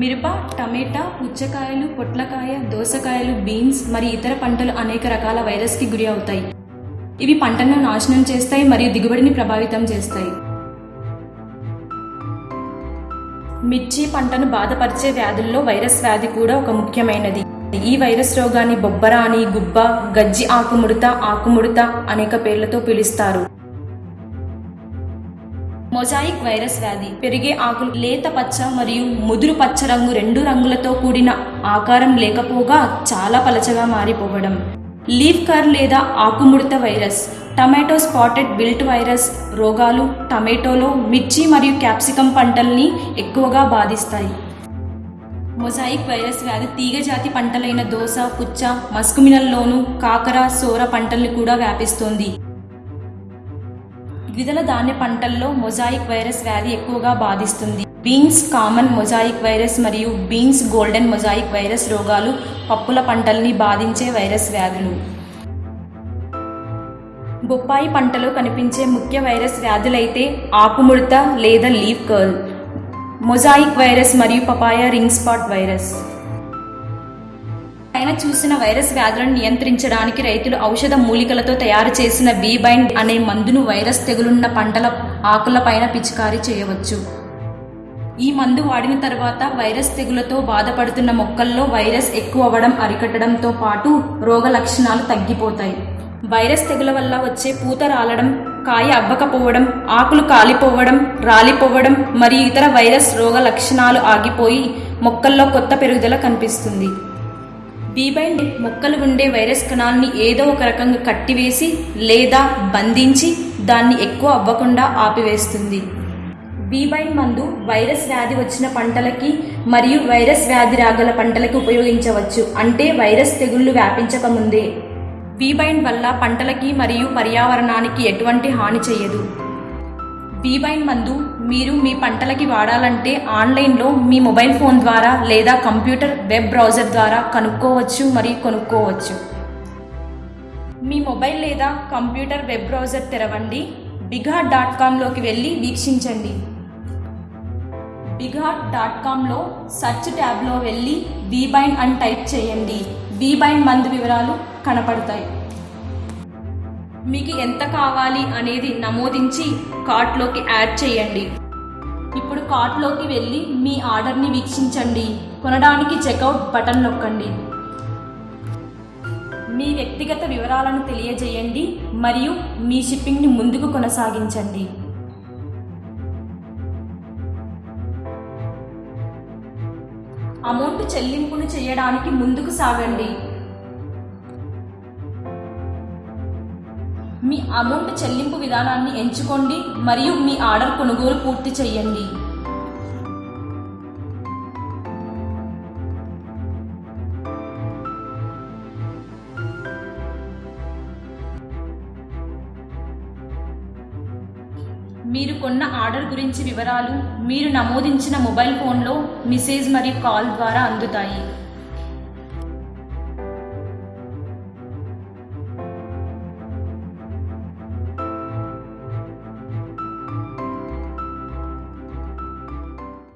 మిరప టమేటా పుచ్చకాయలు పొట్లకాయ దోసకాయలు బీన్స్ మరియు ఇతర పంటలు అనేక రకాల వైరస్కి గురి అవుతాయి. ఇవి పంటను నాశనం చేస్తాయి మరియు దిగుబడిని ప్రభావితం చేస్తాయి. మిర్చి పంటను బాధపరిచే వ్యాధుల్లో వైరస్ వ్యాధి కూడా ఒక ముఖ్యమైనది. ఈ వైరస్ రోగాన్ని బొబ్బరాని గుబ్బ గజ్జి ఆకుముడత ఆకుముడత అనేక పేర్లతో పిలుస్తారు. మొజాయిక్ వైరస్ వ్యాధి పెరిగే ఆకులు లేత పచ్చ మరియు ముదురు పచ్చ రంగు రెండు రంగులతో కూడిన ఆకారం లేకపోగా చాలా పలచగా మారిపోవడం. లీఫ్ కర్ లేదా ఆకుముడత virus tomato spotted wilt virus రోగాలు టమాటోలో మిర్చి మరియు క్యాప్సికం పంటల్ని ఎక్కువగా బాధిస్తాయి. మొజాయిక్ వైరస్ వ్యాధి తీగజాతి పంటలైన దోస పుచ్చ మస్కుమినల్లోను కాకర సోర పంటల్ని కూడా వ్యాపిస్తోంది. ద్విదళ ధాన్య పంటల్లో మొజాయిక్ వైరస్ వ్యాధి ఎక్కువగా బాధిస్తుంది. బీన్స్ కామన్ మొజాయిక్ వైరస్ మరియు బీన్స్ గోల్డెన్ మొజాయిక్ వైరస్ రోగాలు పప్పుల పంటల్ని బాధించే వైరస్ వ్యాధులు. బొప్పాయి పంటలో కనిపించే ముఖ్య వైరస్ వ్యాధులైతే ఆకుముడత లేదా లీఫ్ కర్ల్ మొజాయిక్ వైరస్ మరియు పపాయ రింగ్ స్పాట్ వైరస్. పైన చూసిన వైరస్ వ్యాధులను నియంత్రించడానికి రైతులు ఔషధ మూలికలతో తయారు చేసిన బీబైండ్ అనే మందును వైరస్ తెగులున్న పంటల ఆకుల పైన పిచికారీ చేయవచ్చు. ఈ మందు వాడిన తర్వాత వైరస్ తెగులతో బాధపడుతున్న మొక్కల్లో వైరస్ ఎక్కువ అవ్వడం అరికట్టడంతో పాటు రోగ లక్షణాలు తగ్గిపోతాయి. వైరస్ తెగుల వల్ల వచ్చే పూత రాలడం కాయ అవ్వకపోవడం ఆకులు కాలిపోవడం రాలిపోవడం మరియు ఇతర వైరస్ రోగ లక్షణాలు ఆగిపోయి మొక్కల్లో కొత్త పెరుగుదల కనిపిస్తుంది. బీబైండ్ మొక్కలు ఉండే వైరస్ కణాలని ఏదో ఒక రకంగా కట్టివేసి లేదా బంధించి దాన్ని ఎక్కువ అవ్వకుండా ఆపివేస్తుంది. బీబైన్ మందు వైరస్ వ్యాధి వచ్చిన పంటలకి మరియు వైరస్ వ్యాధి రాగల పంటలకి ఉపయోగించవచ్చు. అంటే వైరస్ తెగుళ్ళు వ్యాపించకముందే బీబైన్ వల్ల పంటలకి మరియు పర్యావరణానికి ఎటువంటి హాని చేయదు. బీబైండ్ మందు మీరు మీ పంటలకి వాడాలంటే ఆన్లైన్లో మీ మొబైల్ ఫోన్ ద్వారా లేదా కంప్యూటర్ వెబ్ బ్రౌజర్ ద్వారా కనుక్కోవచ్చు మరియు కొనుక్కోవచ్చు. మీ మొబైల్ లేదా కంప్యూటర్ వెబ్ బ్రౌజర్ తెరవండి. బిఘాట్ డాట్ కామ్లోకి వెళ్ళి వీక్షించండి. బిఘాట్ డాట్ కామ్లో సెర్చ్ ట్యాబ్లో వెళ్ళి బీబైండ్ అని టైప్ చేయండి. బీబైండ్ మందు వివరాలు కనపడతాయి. మీకు ఎంత కావాలి అనేది నమోదించి కార్ట్లోకి యాడ్ చేయండి. ఇప్పుడు కార్ట్లోకి వెళ్ళి మీ ఆర్డర్ని వీక్షించండి. కొనడానికి చెక్అవుట్ బటన్ నొక్కండి. మీ వ్యక్తిగత వివరాలను తెలియజేయండి మరియు మీ షిప్పింగ్ని ముందుకు కొనసాగించండి. అమౌంట్ చెల్లింపును చేయడానికి ముందుకు సాగండి. మీ అమౌంట్ చెల్లింపు విధానాన్ని ఎంచుకోండి మరియు మీ ఆర్డర్ కొనుగోలు పూర్తి చేయండి. మీరు కొన్న ఆర్డర్ గురించి వివరాలు మీరు నమోదించిన మొబైల్ ఫోన్లో మెసేజ్ మరియు కాల్ ద్వారా అందుతాయి.